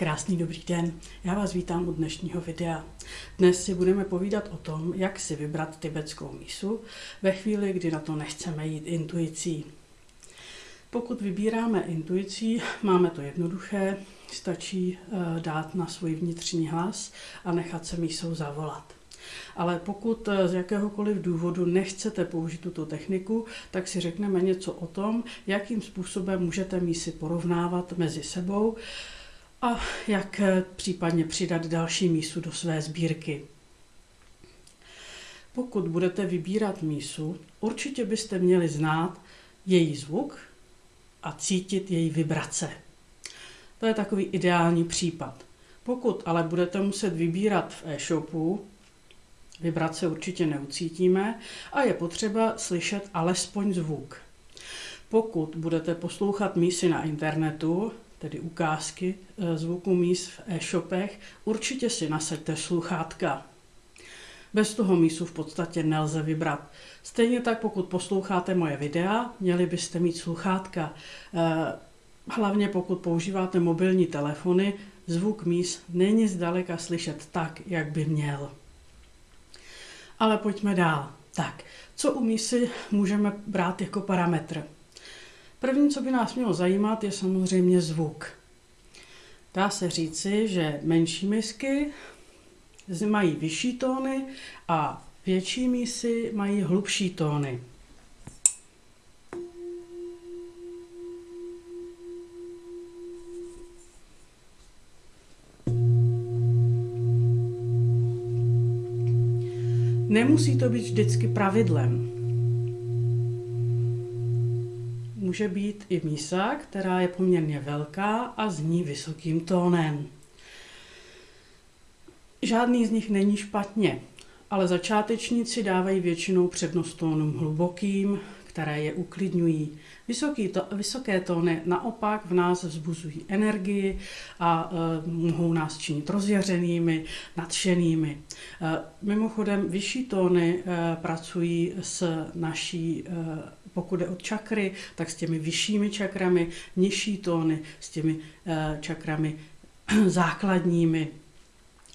Krásný dobrý den, já vás vítám u dnešního videa. Dnes si budeme povídat o tom, jak si vybrat tibetskou mísu ve chvíli, kdy na to nechceme jít intuicí. Pokud vybíráme intuicí, máme to jednoduché, stačí eh, dát na svůj vnitřní hlas a nechat se mísou zavolat. Ale pokud eh, z jakéhokoliv důvodu nechcete použít tuto techniku, tak si řekneme něco o tom, jakým způsobem můžete mísy porovnávat mezi sebou a jak eh, případně přidat další mísu do své sbírky. Pokud budete vybírat mísu, určitě byste měli znát její zvuk a cítit její vibrace. To je takový ideální případ. Pokud ale budete muset vybírat v e-shopu, vibrace určitě neucítíme a je potřeba slyšet alespoň zvuk. Pokud budete poslouchat mísy na internetu, tedy ukázky eh, zvuku míst v e-shopech, určitě si nasaďte sluchátka. Bez toho mísu v podstatě nelze vybrat. Stejně tak, pokud posloucháte moje videa, měli byste mít sluchátka. Eh, hlavně pokud používáte mobilní telefony, zvuk míst není zdaleka slyšet tak, jak by měl. Ale pojďme dál. Tak, co u mísy můžeme brát jako parametr? První, co by nás mělo zajímat, je samozřejmě zvuk. Dá se říci, že menší misky mají vyšší tóny a větší mísy mají hlubší tóny. Nemusí to být vždycky pravidlem může být i mísa, která je poměrně velká a zní vysokým tónem. Žádný z nich není špatně, ale začátečníci dávají většinou přednost tónům hlubokým, které je uklidňují. Vysoký to, vysoké tóny naopak v nás vzbuzují energii a e, mohou nás činit rozjařenými, nadšenými. E, mimochodem, vyšší tóny e, pracují s naší e, pokud je od čakry, tak s těmi vyššími čakrami, nižší tóny s těmi uh, čakrami základními.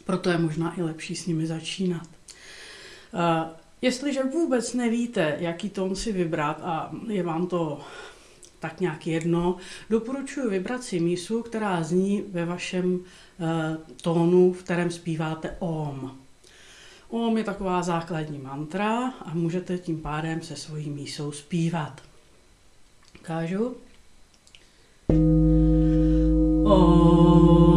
Proto je možná i lepší s nimi začínat. Uh, jestliže vůbec nevíte, jaký tón si vybrat a je vám to tak nějak jedno, doporučuji vybrat si mísu, která zní ve vašem uh, tónu, v kterém zpíváte OM. Om je taková základní mantra a můžete tím pádem se svojí mísou zpívat. Ukážu. Om.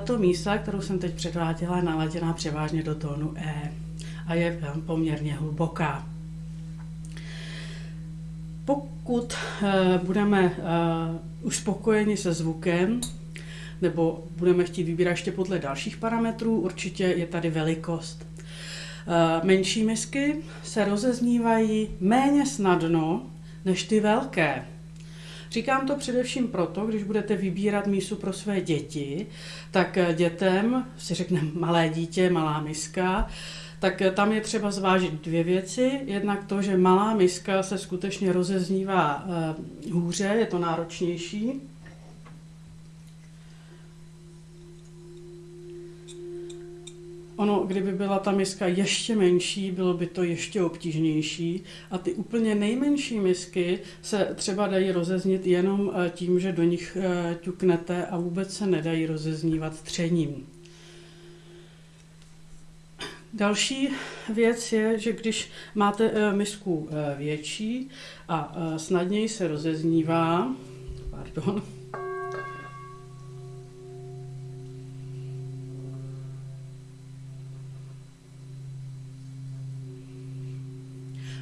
Tato mísa, kterou jsem teď předváděla, je naladěná převážně do tónu E a je poměrně hluboká. Pokud uh, budeme uh, už spokojeni se zvukem, nebo budeme chtít vybírat ještě podle dalších parametrů, určitě je tady velikost. Menší misky se rozeznívají méně snadno než ty velké. Říkám to především proto, když budete vybírat mísu pro své děti, tak dětem si řekne malé dítě, malá miska, tak eh, tam je třeba zvážit dvě věci. Jednak to, že malá miska se skutečně rozeznívá uh, hůře, je to náročnější. Ono, kdyby byla ta miska ještě menší, bylo by to ještě obtížnější. A ty úplně nejmenší misky se třeba dají rozeznit jenom eh, tím, že do nich ťuknete a vůbec se nedají rozeznívat třením. Další věc je, že když máte eh, misku eh, větší a eh, snadněji se rozeznívá, pardon,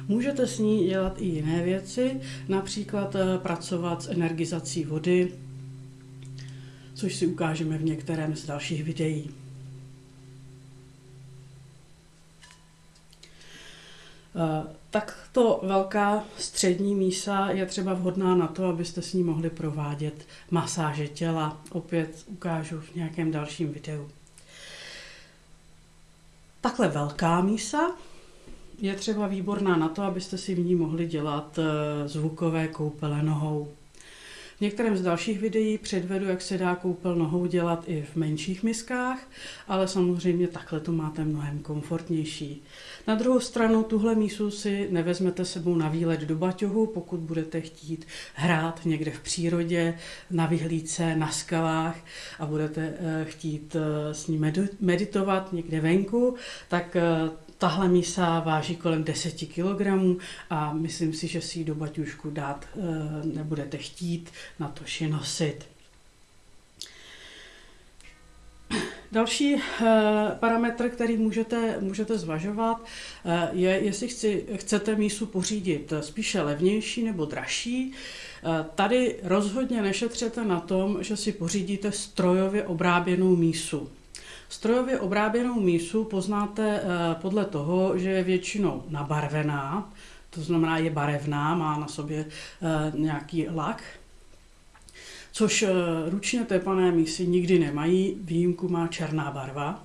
Můžete s ní dělat i jiné věci, například pracovat s energizací vody, což si ukážeme v některém z dalších videí. Eh, takto velká střední mísa je třeba vhodná na to, abyste s ní mohli provádět masáže těla. Opět ukážu v nějakém dalším videu. Takhle velká mísa je třeba výborná na to, abyste si v ní mohli dělat eh, zvukové koupele nohou. V některém z dalších videí předvedu, jak se dá koupel nohou dělat i v menších miskách, ale samozřejmě takhle to máte mnohem komfortnější. Na druhou stranu tuhle mísu si nevezmete sebou na výlet do baťohu, pokud budete chtít hrát někde v přírodě, na vyhlídce, na skalách a budete eh, chtít eh, s ní meditovat někde venku, tak Tahle mísa váží kolem 10 kg a myslím si, že si ji do baťušku dát eh, nebudete chtít, na to ji nosit. Další uh, parametr, který můžete, můžete zvažovat, uh, je, jestli chci, chcete mísu pořídit spíše levnější nebo dražší. Tady rozhodně nešetřete na tom, že si pořídíte strojově obráběnou mísu. Strojově obráběnou mísu poznáte eh, podle toho, že je většinou nabarvená, to znamená je barevná, má na sobě eh, nějaký lak, což eh, ručně tepané mísy nikdy nemají, výjimku má černá barva.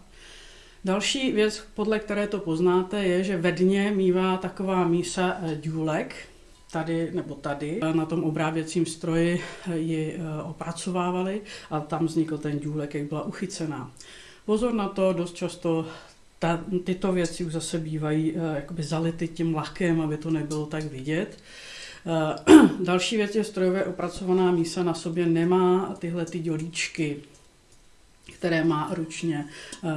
Další věc, podle které to poznáte, je, že ve dně mývá taková mísa důlek, tady nebo tady na tom obráběcím stroji ji opracovávali a tam vznikl ten důlek, jak byla uchycená. Pozor na to, dost často ta, tyto věci už zase bývají uh, jakoby zality tím lakem, aby to nebylo tak vidět. Uh, další věc je strojově opracovaná mísa na sobě nemá tyhle ty dělíčky, které má ručně uh,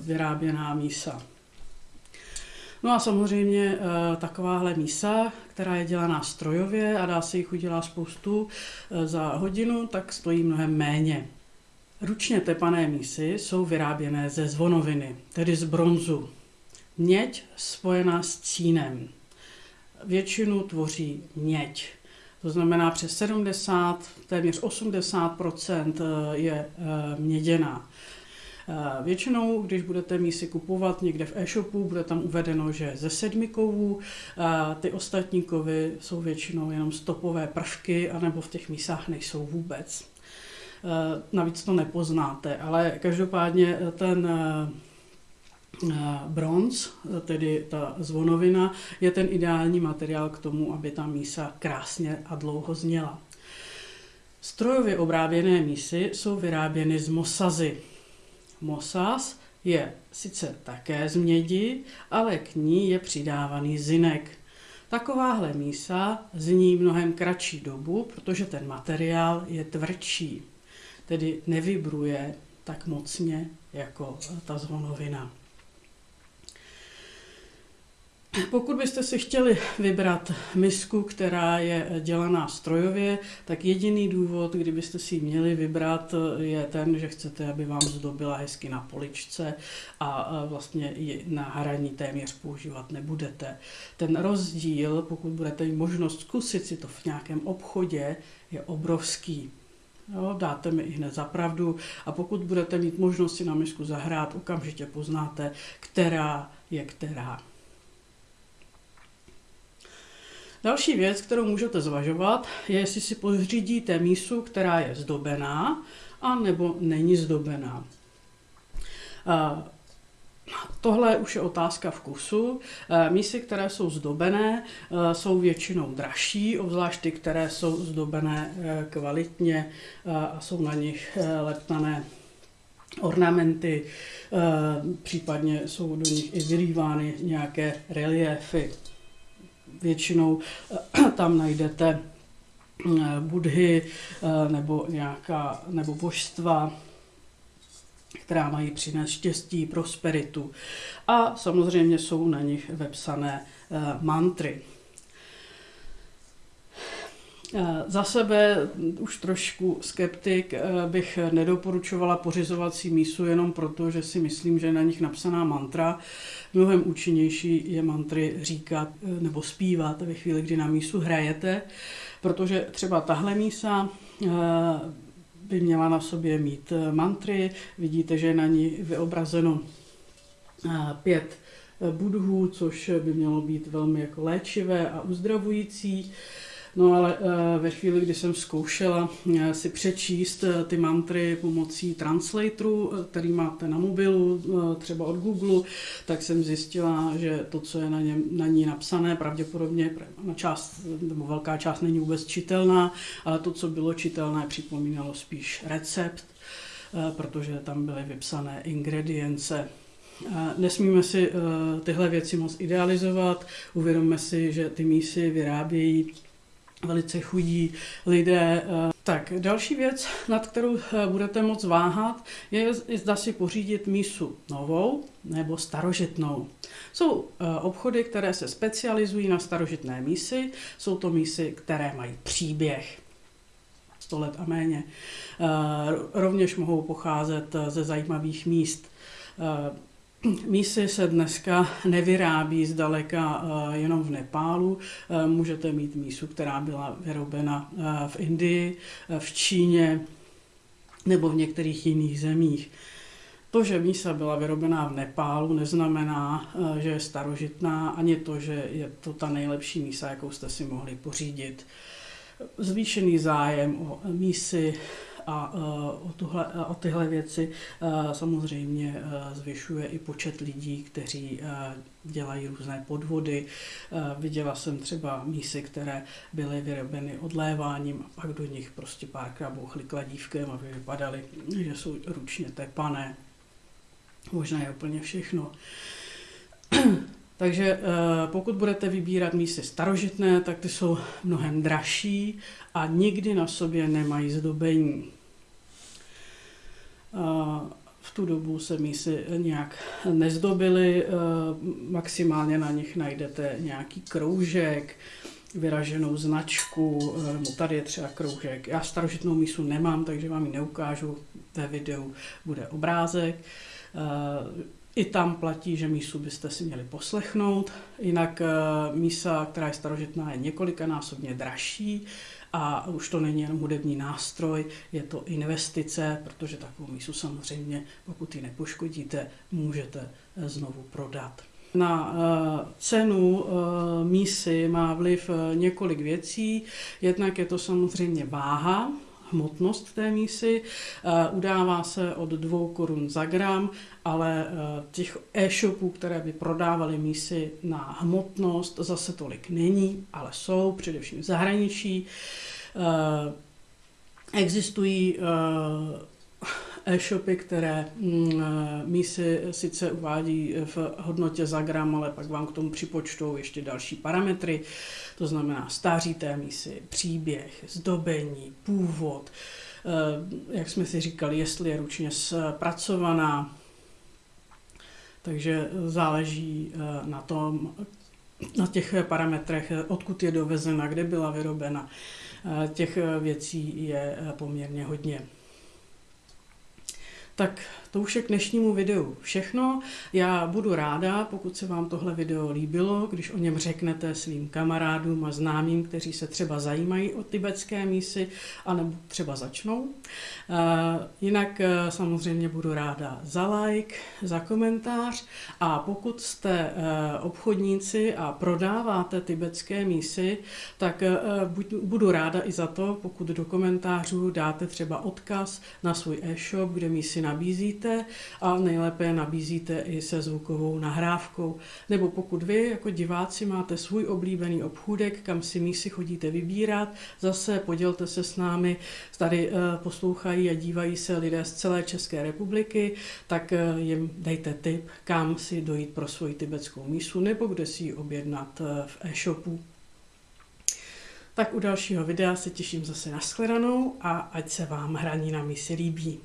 vyráběná mísa. No a samozřejmě takováhle mísa, která je dělaná strojově a dá se jich udělat spoustu za hodinu, tak stojí mnohem méně. Ručně tepané mísy jsou vyráběné ze zvonoviny, tedy z bronzu. Měď spojená s cínem. Většinu tvoří měď. To znamená přes 70, téměř 80% je eh, měděná. Eh, většinou, když budete mísy kupovat někde v e-shopu, bude tam uvedeno, že ze sedmi kovů, eh, ty ostatní kovy jsou většinou jenom stopové prvky, anebo v těch mísách nejsou vůbec. Eh, navíc to nepoznáte, ale každopádně ten eh, eh, bronz, tedy ta zvonovina, je ten ideální materiál k tomu, aby ta mísa krásně a dlouho zněla. Strojově obráběné mísy jsou vyráběny z mosazy. Mosaz je sice také z mědi, ale k ní je přidávaný zinek. Takováhle mísa zní mnohem kratší dobu, protože ten materiál je tvrdší tedy nevibruje tak mocně jako ta zvonovina. Pokud byste si chtěli vybrat misku, která je dělaná strojově, tak jediný důvod, kdybyste si ji měli vybrat, je ten, že chcete, aby vám zdobila hezky na poličce a vlastně ji na hraní téměř používat nebudete. Ten rozdíl, pokud budete mít možnost zkusit si to v nějakém obchodě, je obrovský. Jo, dáte mi i hned za pravdu a pokud budete mít možnost si na misku zahrát, okamžitě poznáte, která je která. Další věc, kterou můžete zvažovat, je, jestli si pořídíte mísu, která je zdobená, a nebo není zdobená. Tohle už je otázka vkusu. Eh, mísy, které jsou zdobené, eh, jsou většinou dražší, obzvlášť ty, které jsou zdobené eh, kvalitně a jsou na nich leptané ornamenty, případně jsou do nich i vylívány nějaké reliefy. Většinou tam najdete budhy nebo nějaká nebo božstva, která mají přinést štěstí, prosperitu. A samozřejmě jsou na nich vepsané uh, mantry. Eh, za sebe už trošku skeptik eh, bych nedoporučovala pořizovací mísu jenom proto, že si myslím, že je na nich napsaná mantra. Mnohem účinnější je mantry říkat nebo zpívat ve chvíli, kdy na mísu hrajete, protože třeba tahle mísa by měla na sobě mít eh, mantry. Vidíte, že je na ní vyobrazeno eh, pět eh, budhů, což by mělo být velmi jako léčivé a uzdravující. No ale eh, ve chvíli, kdy jsem zkoušela eh, si přečíst eh, ty mantry pomocí translatoru, který máte na mobilu, třeba od Google, tak jsem zjistila, že to, co je na, něm, na ní napsané, pravděpodobně na část, nebo velká část není vůbec čitelná, ale to, co bylo čitelné, připomínalo spíš recept, protože tam byly vypsané ingredience. Nesmíme si tyhle věci moc idealizovat, uvědomme si, že ty mísy vyrábějí velice chudí lidé. Eh, tak, další věc, nad kterou eh, budete moc váhat, je, zda si pořídit mísu novou nebo starožitnou. Jsou eh, obchody, které se specializují na starožitné mísy, jsou to mísy, které mají příběh. 100 let a méně. Rovněž mohou pocházet ze zajímavých míst. Mísy se dneska nevyrábí zdaleka eh, jenom v Nepálu. Eh, můžete mít mísu, která byla vyrobena eh, v Indii, v Číně nebo v některých jiných zemích. To, že mísa byla vyrobená v Nepálu, neznamená, že je starožitná, ani to, že je to ta nejlepší mísa, jakou jste si mohli pořídit. Zvýšený zájem o mísy a e, o, tuhle, o tyhle věci e, samozřejmě e, zvyšuje i počet lidí, kteří dělají různé podvody. Viděla jsem třeba mísy, které byly vyrobeny odléváním a pak do nich prostě párkrát bouchli kladívkem, aby vypadaly, že jsou ručně tepané. Možná je úplně všechno. Takže pokud budete vybírat mísy starožitné, tak ty jsou mnohem dražší a nikdy na sobě nemají zdobení. V tu dobu se mísy nějak nezdobily, maximálně na nich najdete nějaký kroužek, vyraženou značku, nebo tady je třeba kroužek. Já starožitnou mísu nemám, takže vám ji neukážu. Ve videu bude obrázek. I tam platí, že mísu byste si měli poslechnout. Jinak mísa, která je starožitná, je několikanásobně dražší a už to není jen hudební nástroj, je to investice, protože takovou mísu samozřejmě, pokud ji nepoškodíte, můžete eh, znovu prodat. Na eh, cenu eh, mísy má vliv několik věcí. Jednak je to samozřejmě váha, hmotnost té mísy. Udává se od 2 korun za gram, ale těch e-shopů, které by prodávaly mísy na hmotnost, zase tolik není, ale jsou, především v zahraničí. Existují e-shopy, které mm, mísy sice uvádí v hodnotě za gram, ale pak vám k tomu připočtou ještě další parametry, to znamená stáří té mísy, příběh, zdobení, původ, e, jak jsme si říkali, jestli je ručně zpracovaná, takže záleží e, na tom, na těch parametrech, odkud je dovezena, kde byla vyrobena. E, těch věcí je poměrně hodně. Tak to už je k dnešnímu videu všechno. Já budu ráda, pokud se vám tohle video líbilo, když o něm řeknete svým kamarádům a známým, kteří se třeba zajímají o tibetské mísy, anebo třeba začnou. Eh, jinak eh, samozřejmě budu ráda za like, za komentář a pokud jste eh, obchodníci a prodáváte tibetské mísy, tak budu ráda i za to, pokud do komentářů dáte třeba odkaz na svůj e-shop, kde mísy nabízíte a nejlépe je nabízíte i se zvukovou nahrávkou. Nebo pokud vy jako diváci máte svůj oblíbený obchůdek, kam si mísy chodíte vybírat, zase podělte se s námi, tady eh, poslouchají a dívají se lidé z celé České republiky, tak eh, jim dejte tip, kam si dojít pro svoji tibetskou mísu nebo kde si ji objednat eh, v e-shopu. Tak u dalšího videa se těším zase na shledanou a ať se vám hraní na misi líbí.